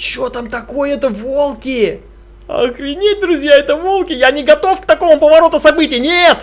Что там такое? Это волки! Охренеть, друзья, это волки! Я не готов к такому повороту событий! Нет!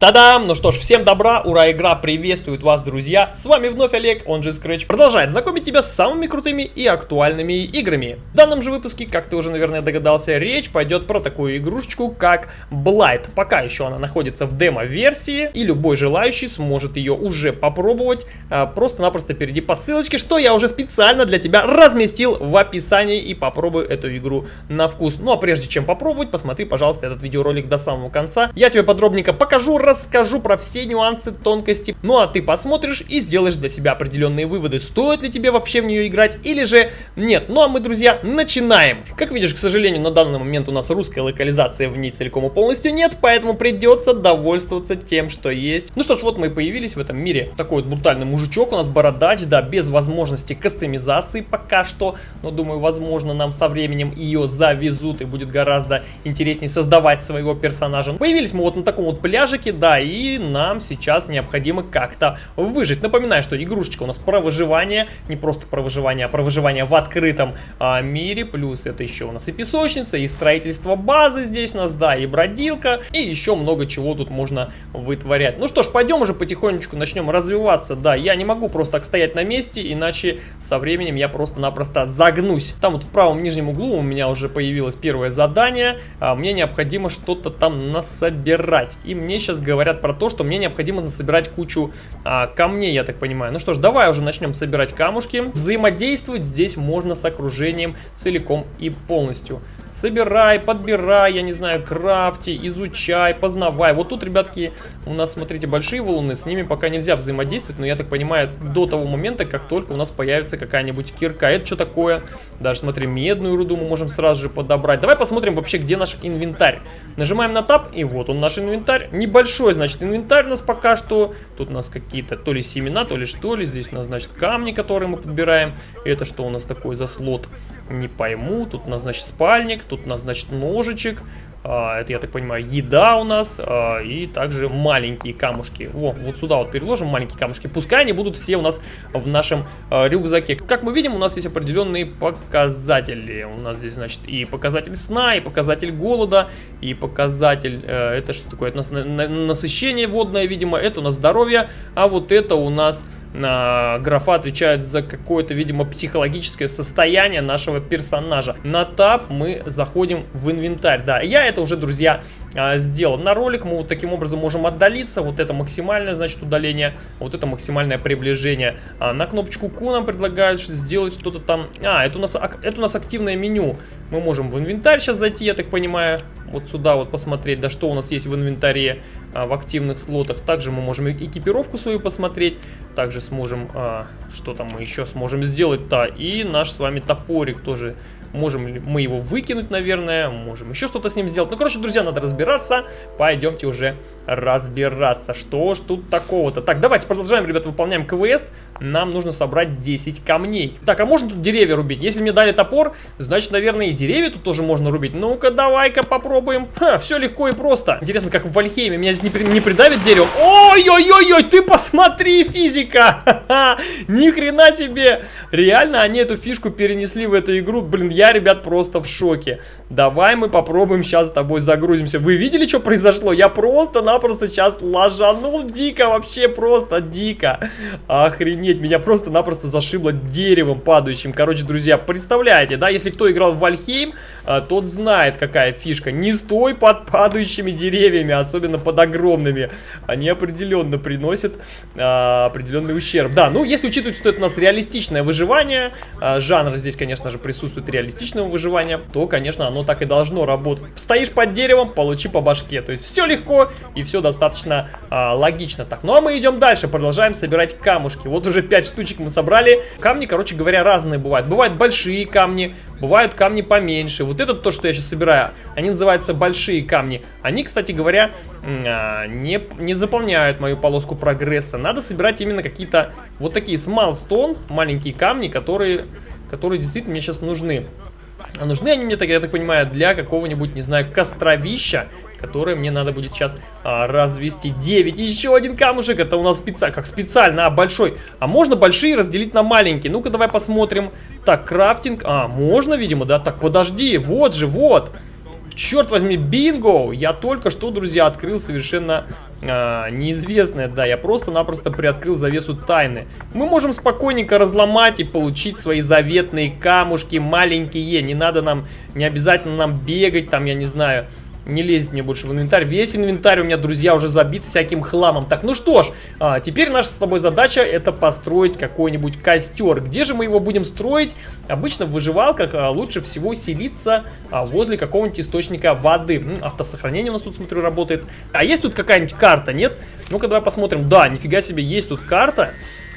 Та-дам! Ну что ж, всем добра, ура, игра приветствует вас, друзья! С вами вновь Олег, он же Scratch, продолжает знакомить тебя с самыми крутыми и актуальными играми. В данном же выпуске, как ты уже, наверное, догадался, речь пойдет про такую игрушечку, как Blight. Пока еще она находится в демо-версии, и любой желающий сможет ее уже попробовать. А, просто-напросто перейди по ссылочке, что я уже специально для тебя разместил в описании, и попробуй эту игру на вкус. Ну а прежде чем попробовать, посмотри, пожалуйста, этот видеоролик до самого конца. Я тебе подробненько покажу, расскажу про все нюансы, тонкости. Ну а ты посмотришь и сделаешь для себя определенные выводы. Стоит ли тебе вообще в нее играть или же нет. Ну а мы, друзья, начинаем. Как видишь, к сожалению, на данный момент у нас русская локализация в ней целиком и полностью нет, поэтому придется довольствоваться тем, что есть. Ну что ж, вот мы и появились в этом мире. Такой вот брутальный мужичок у нас, бородач, да, без возможности кастомизации пока что. Но думаю, возможно, нам со временем ее завезут и будет гораздо интереснее создавать своего персонажа. Появились мы вот на таком вот пляжике, да, и нам сейчас необходимо как-то выжить. Напоминаю, что игрушечка у нас про выживание, не просто про выживание, а про выживание в открытом а, мире. Плюс это еще у нас и песочница, и строительство базы здесь у нас, да, и бродилка, и еще много чего тут можно вытворять. Ну что ж, пойдем уже потихонечку начнем развиваться. Да, я не могу просто так стоять на месте, иначе со временем я просто-напросто загнусь. Там вот в правом нижнем углу у меня уже появилось первое задание. А, мне необходимо что-то там насобирать. И мне сейчас говорят про то, что мне необходимо насобирать кучу а, камней, я так понимаю. Ну что ж, давай уже начнем собирать камушки. Взаимодействовать здесь можно с окружением целиком и полностью. Собирай, подбирай, я не знаю, крафти, изучай, познавай. Вот тут, ребятки, у нас, смотрите, большие валуны, с ними пока нельзя взаимодействовать, но я так понимаю, до того момента, как только у нас появится какая-нибудь кирка. Это что такое? Даже, смотри, медную руду мы можем сразу же подобрать. Давай посмотрим вообще, где наш инвентарь. Нажимаем на тап, и вот он наш инвентарь. Небольшой, значит, инвентарь у нас пока что. Тут у нас какие-то то ли семена, то ли что ли. Здесь у нас, значит, камни, которые мы подбираем. Это что у нас такое за слот? Не пойму. Тут у нас, значит, спальник, тут у нас, значит, ножичек. А, это, я так понимаю, еда у нас. А, и также маленькие камушки. Во, вот сюда вот переложим маленькие камушки. Пускай они будут все у нас в нашем а, рюкзаке. Как мы видим, у нас есть определенные показатели. У нас здесь, значит, и показатель сна, и показатель голода, и показатель... Э, это что такое? Это у нас насыщение водное, видимо. Это у нас здоровье. А вот это у нас графа отвечает за какое-то, видимо, психологическое состояние нашего персонажа. На тап мы заходим в инвентарь. Да, я это уже, друзья, а, сделал. На ролик мы вот таким образом можем отдалиться. Вот это максимальное, значит, удаление. Вот это максимальное приближение. А, на кнопочку Q нам предлагают сделать что-то там. А, это у, нас, это у нас активное меню. Мы можем в инвентарь сейчас зайти, я так понимаю. Вот сюда вот посмотреть, да что у нас есть в инвентаре а, в активных слотах. Также мы можем экипировку свою посмотреть. Также сможем, а, что там мы еще сможем сделать-то. И наш с вами топорик тоже Можем ли мы его выкинуть, наверное, можем еще что-то с ним сделать. Ну, короче, друзья, надо разбираться. Пойдемте уже разбираться. Что ж тут такого-то? Так, давайте продолжаем, ребята, выполняем квест. Нам нужно собрать 10 камней. Так, а можно тут деревья рубить? Если мне дали топор, значит, наверное, и деревья тут тоже можно рубить. Ну-ка, давай-ка попробуем. Ха, все легко и просто. Интересно, как в Вальхейме. Меня здесь не, при... не придавит дерево. Ой-ой-ой-ой, ты посмотри, физика. Ни хрена себе. Реально, они эту фишку перенесли в эту игру. Блин, я, ребят, просто в шоке. Давай мы попробуем сейчас с тобой загрузимся. Вы видели, что произошло? Я просто-напросто сейчас ложанул дико, вообще просто дико. Охренеть, меня просто-напросто зашибло деревом падающим. Короче, друзья, представляете, да, если кто играл в Вальхейм, а, тот знает, какая фишка. Не стой под падающими деревьями, особенно под огромными. Они определенно приносят а, определенный ущерб. Да, ну, если учитывать, что это у нас реалистичное выживание, а, жанр здесь, конечно же, присутствует реалистичный реалистичного выживания, то, конечно, оно так и должно работать. Стоишь под деревом, получи по башке. То есть все легко и все достаточно а, логично. Так, ну а мы идем дальше, продолжаем собирать камушки. Вот уже 5 штучек мы собрали. Камни, короче говоря, разные бывают. Бывают большие камни, бывают камни поменьше. Вот это то, что я сейчас собираю, они называются большие камни. Они, кстати говоря, а, не, не заполняют мою полоску прогресса. Надо собирать именно какие-то вот такие small stone, маленькие камни, которые которые действительно мне сейчас нужны. А нужны они мне, так, я так понимаю, для какого-нибудь, не знаю, костровища, которые мне надо будет сейчас а, развести. 9. Еще один камушек. Это у нас специально, как специально, а, большой. А можно большие разделить на маленькие? Ну-ка, давай посмотрим. Так, крафтинг. А, можно, видимо, да? Так, подожди. Вот же, вот. Черт возьми, бинго! Я только что, друзья, открыл совершенно а, неизвестное. Да, я просто-напросто приоткрыл завесу тайны. Мы можем спокойненько разломать и получить свои заветные камушки маленькие. Не надо нам, не обязательно нам бегать, там, я не знаю не лезет мне больше в инвентарь. Весь инвентарь у меня, друзья, уже забит всяким хламом. Так, ну что ж, а, теперь наша с тобой задача это построить какой-нибудь костер. Где же мы его будем строить? Обычно в выживалках а, лучше всего селиться а, возле какого-нибудь источника воды. М, автосохранение у нас тут, смотрю, работает. А есть тут какая-нибудь карта, нет? Ну-ка, давай посмотрим. Да, нифига себе, есть тут карта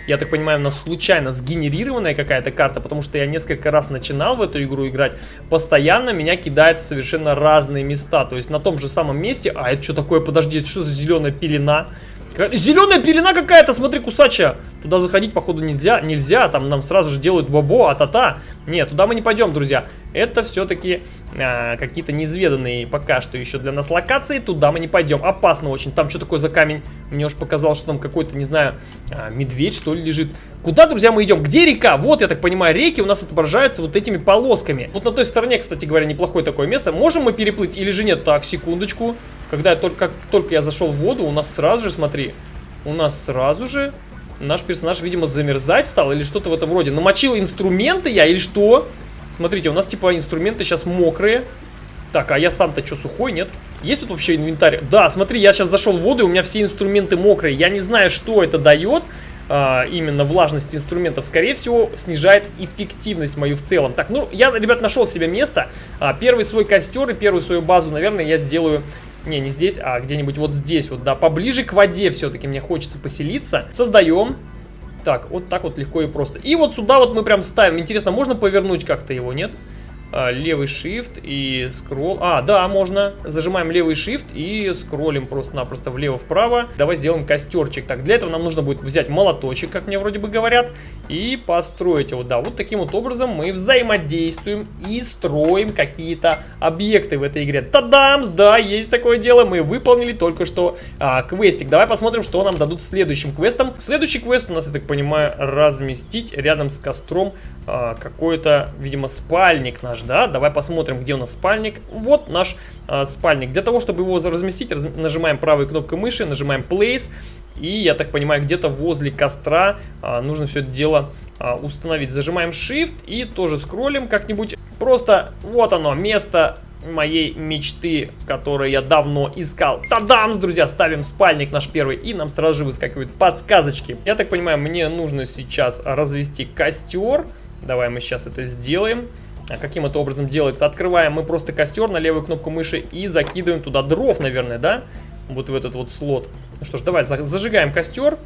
я так понимаю, у нас случайно сгенерированная какая-то карта, потому что я несколько раз начинал в эту игру играть, постоянно меня кидает в совершенно разные места, то есть на том же самом месте, а это что такое, подожди, это что за зеленая пелена? Зеленая пелена какая-то, смотри, кусачая. Туда заходить, походу, нельзя. Нельзя, там нам сразу же делают бобо, а-та-та. Нет, туда мы не пойдем, друзья. Это все-таки а, какие-то неизведанные пока что еще для нас локации. Туда мы не пойдем. Опасно очень. Там что такое за камень? Мне уж показалось, что там какой-то, не знаю, а, медведь, что ли, лежит. Куда, друзья, мы идем? Где река? Вот, я так понимаю, реки у нас отображаются вот этими полосками. Вот на той стороне, кстати говоря, неплохое такое место. Можем мы переплыть или же нет? Так, секундочку. Когда только, как только я зашел в воду, у нас сразу же, смотри, у нас сразу же наш персонаж, видимо, замерзать стал или что-то в этом роде. Намочил инструменты я или что? Смотрите, у нас типа инструменты сейчас мокрые. Так, а я сам-то что, сухой, нет? Есть тут вообще инвентарь? Да, смотри, я сейчас зашел в воду, и у меня все инструменты мокрые. Я не знаю, что это дает, а, именно влажность инструментов. Скорее всего, снижает эффективность мою в целом. Так, ну, я, ребят, нашел себе место. А, первый свой костер и первую свою базу, наверное, я сделаю не, не здесь, а где-нибудь вот здесь вот, да. Поближе к воде все-таки мне хочется поселиться. Создаем. Так, вот так вот легко и просто. И вот сюда вот мы прям ставим. Интересно, можно повернуть как-то его, нет? Нет. А, левый shift и скролл. А, да, можно. Зажимаем левый shift и скроллим просто-напросто влево-вправо. Давай сделаем костерчик. Так, для этого нам нужно будет взять молоточек, как мне вроде бы говорят, и построить его. Да, вот таким вот образом мы взаимодействуем и строим какие-то объекты в этой игре. Тадамс, да, есть такое дело. Мы выполнили только что а, квестик. Давай посмотрим, что нам дадут следующим квестом. Следующий квест у нас, я так понимаю, разместить рядом с костром а, какой-то, видимо, спальник наш да? Давай посмотрим, где у нас спальник. Вот наш э, спальник. Для того, чтобы его разместить, раз, нажимаем правой кнопкой мыши, нажимаем Place. И, я так понимаю, где-то возле костра э, нужно все это дело э, установить. Зажимаем Shift и тоже скроллим как-нибудь. Просто вот оно, место моей мечты, которую я давно искал. Тадамс, друзья, ставим спальник наш первый, и нам сразу же выскакивают подсказочки. Я так понимаю, мне нужно сейчас развести костер. Давай мы сейчас это сделаем. А каким это образом делается? Открываем мы просто костер на левую кнопку мыши и закидываем туда дров, наверное, да? Вот в этот вот слот. Ну что ж, давай зажигаем костер.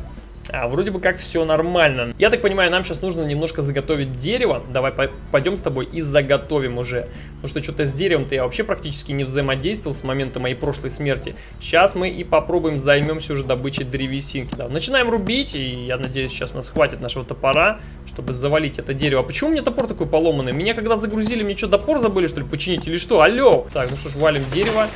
А, вроде бы как все нормально. Я так понимаю, нам сейчас нужно немножко заготовить дерево. Давай пойдем с тобой и заготовим уже. Потому что что-то с деревом-то я вообще практически не взаимодействовал с момента моей прошлой смерти. Сейчас мы и попробуем займемся уже добычей древесинки. Да, начинаем рубить, и я надеюсь, сейчас у нас хватит нашего топора, чтобы завалить это дерево. А почему у меня топор такой поломанный? Меня когда загрузили, мне что, топор забыли, что ли, починить или что? Алло! Так, ну что ж, валим дерево.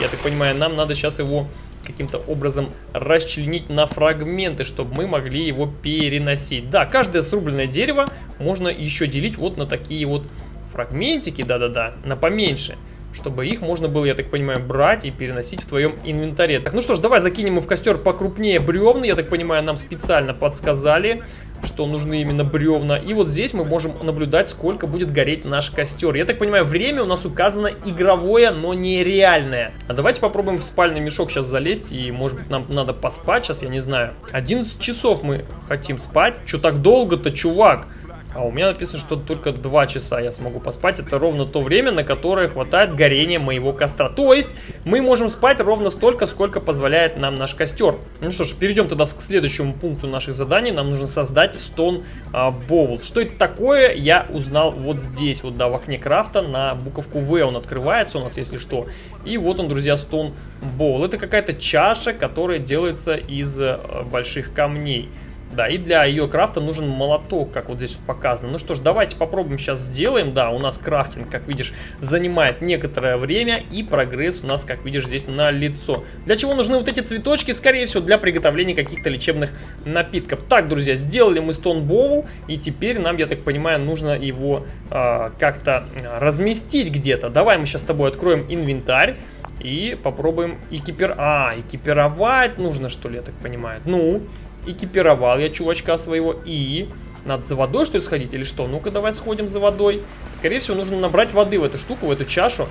Я так понимаю, нам надо сейчас его каким-то образом расчленить на фрагменты, чтобы мы могли его переносить. Да, каждое срубленное дерево можно еще делить вот на такие вот фрагментики, да-да-да, на поменьше чтобы их можно было, я так понимаю, брать и переносить в твоем инвентаре. Так, ну что ж, давай закинем в костер покрупнее бревна. Я так понимаю, нам специально подсказали, что нужны именно бревна. И вот здесь мы можем наблюдать, сколько будет гореть наш костер. Я так понимаю, время у нас указано игровое, но не реальное. А давайте попробуем в спальный мешок сейчас залезть. И, может быть, нам надо поспать сейчас, я не знаю. 11 часов мы хотим спать. Что так долго-то, чувак? А у меня написано, что только 2 часа я смогу поспать. Это ровно то время, на которое хватает горения моего костра. То есть мы можем спать ровно столько, сколько позволяет нам наш костер. Ну что ж, перейдем тогда к следующему пункту наших заданий. Нам нужно создать стон а, боул. Что это такое, я узнал вот здесь, вот да, в окне крафта на буковку В он открывается у нас, если что. И вот он, друзья, стон боул. Это какая-то чаша, которая делается из а, больших камней. Да, и для ее крафта нужен молоток, как вот здесь вот показано. Ну что ж, давайте попробуем сейчас сделаем. Да, у нас крафтинг, как видишь, занимает некоторое время, и прогресс у нас, как видишь, здесь на лицо. Для чего нужны вот эти цветочки? Скорее всего, для приготовления каких-то лечебных напитков. Так, друзья, сделали мы стон боул, и теперь нам, я так понимаю, нужно его э, как-то разместить где-то. Давай мы сейчас с тобой откроем инвентарь. И попробуем экипир... А, экипировать нужно, что ли, я так понимаю. Ну, экипировал я чувачка своего. И надо за водой, что ли, сходить или что? Ну-ка, давай сходим за водой. Скорее всего, нужно набрать воды в эту штуку, в эту чашу.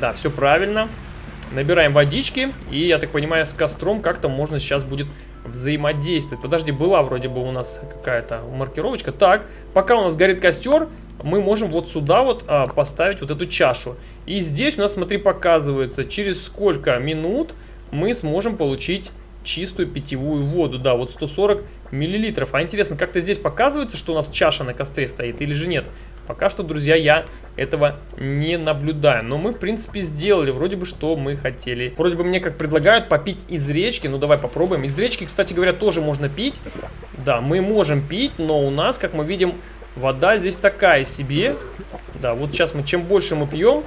Да, все правильно. Набираем водички. И, я так понимаю, с костром как-то можно сейчас будет взаимодействовать. Подожди, была вроде бы у нас какая-то маркировочка. Так, пока у нас горит костер, мы можем вот сюда вот а, поставить вот эту чашу. И здесь у нас, смотри, показывается, через сколько минут мы сможем получить чистую питьевую воду. Да, вот 140 миллилитров. А интересно, как-то здесь показывается, что у нас чаша на костре стоит или же нет? Пока что, друзья, я этого не наблюдаю. Но мы, в принципе, сделали вроде бы, что мы хотели. Вроде бы мне как предлагают попить из речки. Ну, давай попробуем. Из речки, кстати говоря, тоже можно пить. Да, мы можем пить, но у нас, как мы видим, вода здесь такая себе. Да, вот сейчас мы, чем больше мы пьем,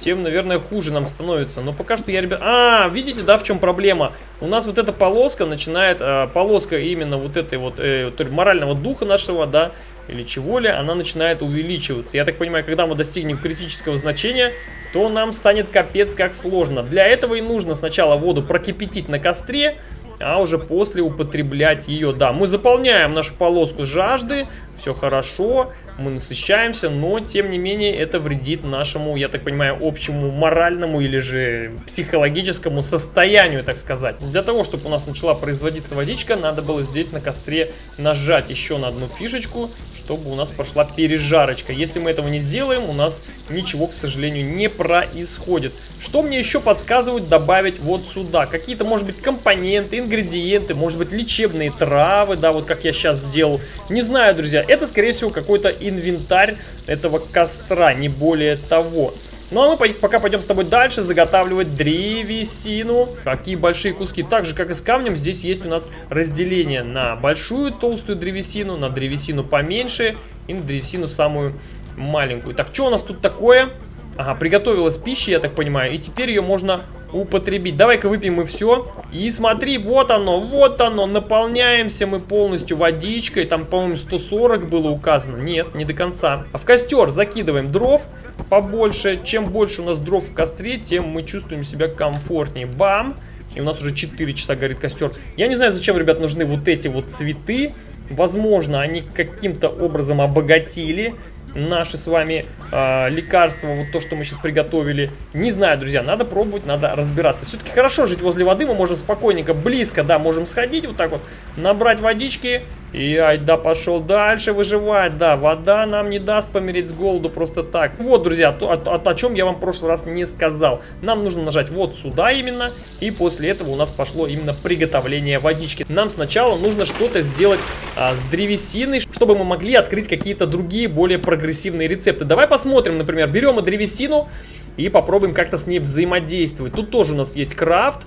тем, наверное, хуже нам становится. Но пока что я, ребят... А, видите, да, в чем проблема? У нас вот эта полоска начинает, э, полоска именно вот этой вот, э, морального духа нашего, да, или чего ли, она начинает увеличиваться. Я так понимаю, когда мы достигнем критического значения, то нам станет капец как сложно. Для этого и нужно сначала воду прокипятить на костре, а уже после употреблять ее. Да, мы заполняем нашу полоску жажды, все хорошо, мы насыщаемся, но тем не менее это вредит нашему, я так понимаю, общему моральному или же психологическому состоянию, так сказать. Для того, чтобы у нас начала производиться водичка, надо было здесь на костре нажать еще на одну фишечку, чтобы у нас пошла пережарочка. Если мы этого не сделаем, у нас ничего, к сожалению, не происходит. Что мне еще подсказывают добавить вот сюда? Какие-то, может быть, компоненты, ингредиенты, может быть, лечебные травы, да, вот как я сейчас сделал. Не знаю, друзья, это, скорее всего, какой-то инвентарь этого костра, не более того. Ну а мы пока пойдем с тобой дальше заготавливать древесину. Какие большие куски. Так же, как и с камнем, здесь есть у нас разделение на большую толстую древесину, на древесину поменьше и на древесину самую маленькую. Так, что у нас тут такое? Ага, приготовилась пища, я так понимаю, и теперь ее можно употребить. Давай-ка выпьем мы все. И смотри, вот оно, вот оно, наполняемся мы полностью водичкой. Там, по-моему, 140 было указано. Нет, не до конца. А в костер закидываем дров побольше. Чем больше у нас дров в костре, тем мы чувствуем себя комфортнее. Бам! И у нас уже 4 часа горит костер. Я не знаю, зачем, ребят, нужны вот эти вот цветы. Возможно, они каким-то образом обогатили наши с вами э, лекарства, вот то, что мы сейчас приготовили. Не знаю, друзья, надо пробовать, надо разбираться. Все-таки хорошо жить возле воды, мы можем спокойненько, близко, да, можем сходить вот так вот, набрать водички и ай, да, пошел дальше выживать, да, вода нам не даст помереть с голоду просто так. Вот, друзья, то, о, о, о чем я вам в прошлый раз не сказал. Нам нужно нажать вот сюда именно, и после этого у нас пошло именно приготовление водички. Нам сначала нужно что-то сделать а, с древесиной, чтобы мы могли открыть какие-то другие, более прогрессивные рецепты. Давай посмотрим, например, берем древесину, и попробуем как-то с ней взаимодействовать. Тут тоже у нас есть крафт,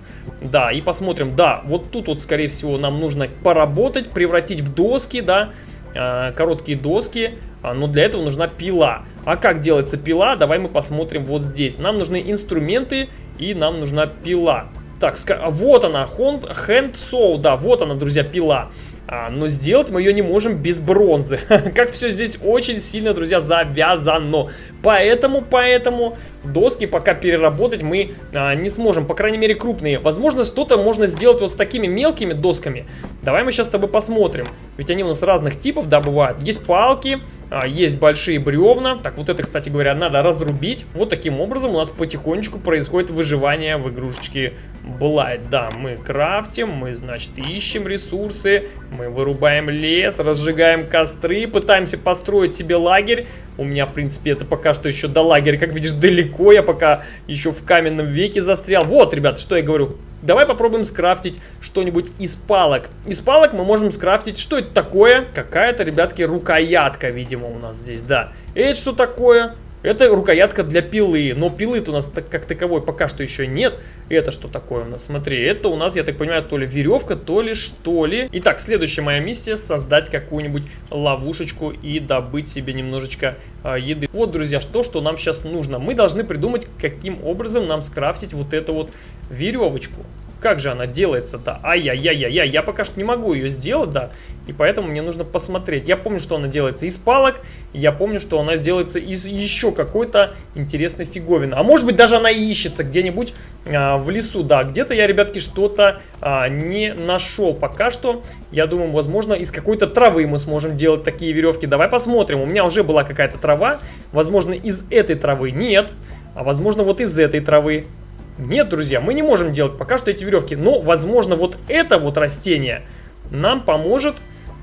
да, и посмотрим, да, вот тут вот, скорее всего, нам нужно поработать, превратить в доски, да, э, короткие доски, э, но для этого нужна пила. А как делается пила, давай мы посмотрим вот здесь. Нам нужны инструменты и нам нужна пила. Так, вот она, hand saw, да, вот она, друзья, пила. А, но сделать мы ее не можем без бронзы. как все здесь очень сильно, друзья, завязано. Поэтому, поэтому доски пока переработать мы а, не сможем. По крайней мере, крупные. Возможно, что-то можно сделать вот с такими мелкими досками. Давай мы сейчас с тобой посмотрим. Ведь они у нас разных типов, да, бывают. Есть палки, а, есть большие бревна. Так, вот это, кстати говоря, надо разрубить. Вот таким образом у нас потихонечку происходит выживание в игрушечке Blight. Да, мы крафтим, мы, значит, ищем ресурсы, мы вырубаем лес, разжигаем костры, пытаемся построить себе лагерь. У меня, в принципе, это пока что еще до лагеря, как видишь, далеко. Я пока еще в каменном веке застрял. Вот, ребят, что я говорю. Давай попробуем скрафтить что-нибудь из палок. Из палок мы можем скрафтить... Что это такое? Какая-то, ребятки, рукоятка, видимо, у нас здесь, да. Это что такое? Это рукоятка для пилы, но пилы-то у нас так, как таковой пока что еще нет. Это что такое у нас? Смотри, это у нас, я так понимаю, то ли веревка, то ли что ли. Итак, следующая моя миссия создать какую-нибудь ловушечку и добыть себе немножечко а, еды. Вот, друзья, что, что нам сейчас нужно. Мы должны придумать, каким образом нам скрафтить вот эту вот веревочку. Как же она делается, да? Ай-яй-яй-яй-яй, я пока что не могу ее сделать, да. И поэтому мне нужно посмотреть. Я помню, что она делается из палок. Я помню, что она делается из еще какой-то интересной фиговины. А может быть, даже она ищется где-нибудь а, в лесу. Да, где-то я, ребятки, что-то а, не нашел пока что. Я думаю, возможно, из какой-то травы мы сможем делать такие веревки. Давай посмотрим. У меня уже была какая-то трава. Возможно, из этой травы нет. А возможно, вот из этой травы. Нет, друзья, мы не можем делать пока что эти веревки. Но, возможно, вот это вот растение нам поможет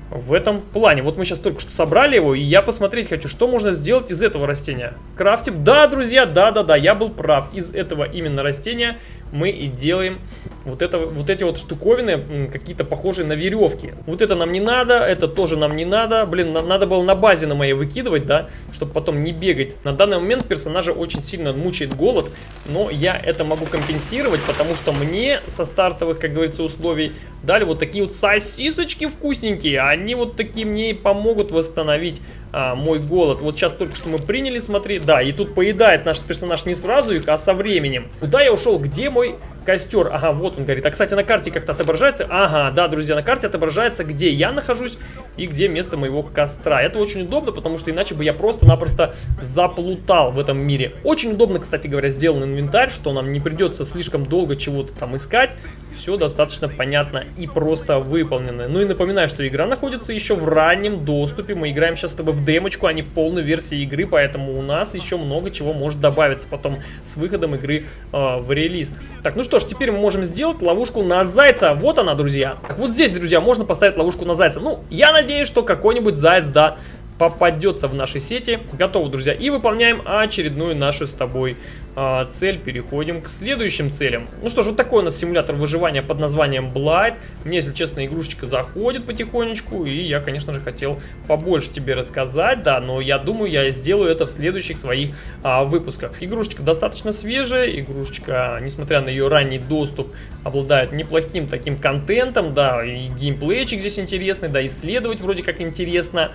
в этом плане. Вот мы сейчас только что собрали его, и я посмотреть хочу, что можно сделать из этого растения. Крафтим. Да, друзья, да-да-да, я был прав. Из этого именно растения мы и делаем вот, это, вот эти вот штуковины, какие-то похожие на веревки. Вот это нам не надо, это тоже нам не надо. Блин, на, надо было на базе на моей выкидывать, да, чтобы потом не бегать. На данный момент персонажа очень сильно мучает голод, но я это могу компенсировать, потому что мне со стартовых, как говорится, условий дали вот такие вот сосисочки вкусненькие. Они вот такие мне и помогут восстановить а, мой голод. Вот сейчас только что мы приняли, смотри, да, и тут поедает наш персонаж не сразу а со временем. Куда я ушел? Где мой костер? Ага, вот он горит. А, кстати, на карте как-то отображается. Ага, да, друзья, на карте отображается, где я нахожусь и где место моего костра. Это очень удобно, потому что иначе бы я просто-напросто заплутал в этом мире. Очень удобно, кстати говоря, сделан инвентарь, что нам не придется слишком долго чего-то там искать. Все достаточно понятно и просто выполнено. Ну и напоминаю, что игра находится еще в раннем доступе. Мы играем сейчас с тобой в демочку, а не в полной версии игры, поэтому у нас еще много чего может добавиться потом с выходом игры э, в релиз. Так, ну что ж, теперь мы можем сделать ловушку на зайца. Вот она, друзья. Так, вот здесь, друзья, можно поставить ловушку на зайца. Ну, я надеюсь, что какой-нибудь заяц, да, попадется в нашей сети. Готово, друзья. И выполняем очередную нашу с тобой а, цель. Переходим к следующим целям. Ну что ж, вот такой у нас симулятор выживания под названием Blight. Мне, если честно, игрушечка заходит потихонечку. И я, конечно же, хотел побольше тебе рассказать, да. Но я думаю, я сделаю это в следующих своих а, выпусках. Игрушечка достаточно свежая. Игрушечка, несмотря на ее ранний доступ, обладает неплохим таким контентом, да. И геймплейчик здесь интересный, да. Исследовать вроде как интересно.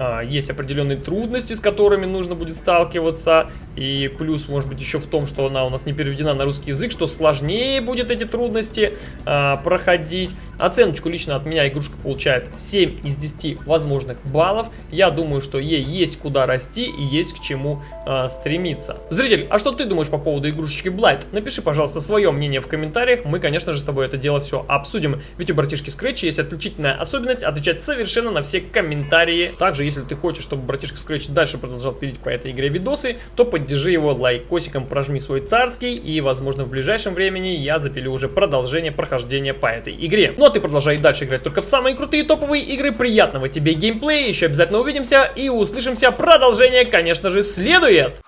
А, есть определенные трудности, с которыми нужно будет сталкиваться. И плюс, может быть, еще в том, что она у нас не переведена на русский язык, что сложнее будет эти трудности а, проходить. Оценочку лично от меня игрушка получает 7 из 10 возможных баллов. Я думаю, что ей есть куда расти и есть к чему а, стремиться. Зритель, а что ты думаешь по поводу игрушечки Blight? Напиши, пожалуйста, свое мнение в комментариях. Мы, конечно же, с тобой это дело все обсудим. Ведь у братишки Scratch есть отличительная особенность отвечать совершенно на все комментарии. Также, если ты хочешь, чтобы братишка Scratch дальше продолжал пилить по этой игре видосы, то поддержи его лайкосиком, прожми свой царский, и, возможно, в ближайшем времени я запилю уже продолжение прохождения по этой игре. Ну а ты продолжай дальше играть только в самые крутые топовые игры. Приятного тебе геймплея, еще обязательно увидимся и услышимся. Продолжение, конечно же, следует!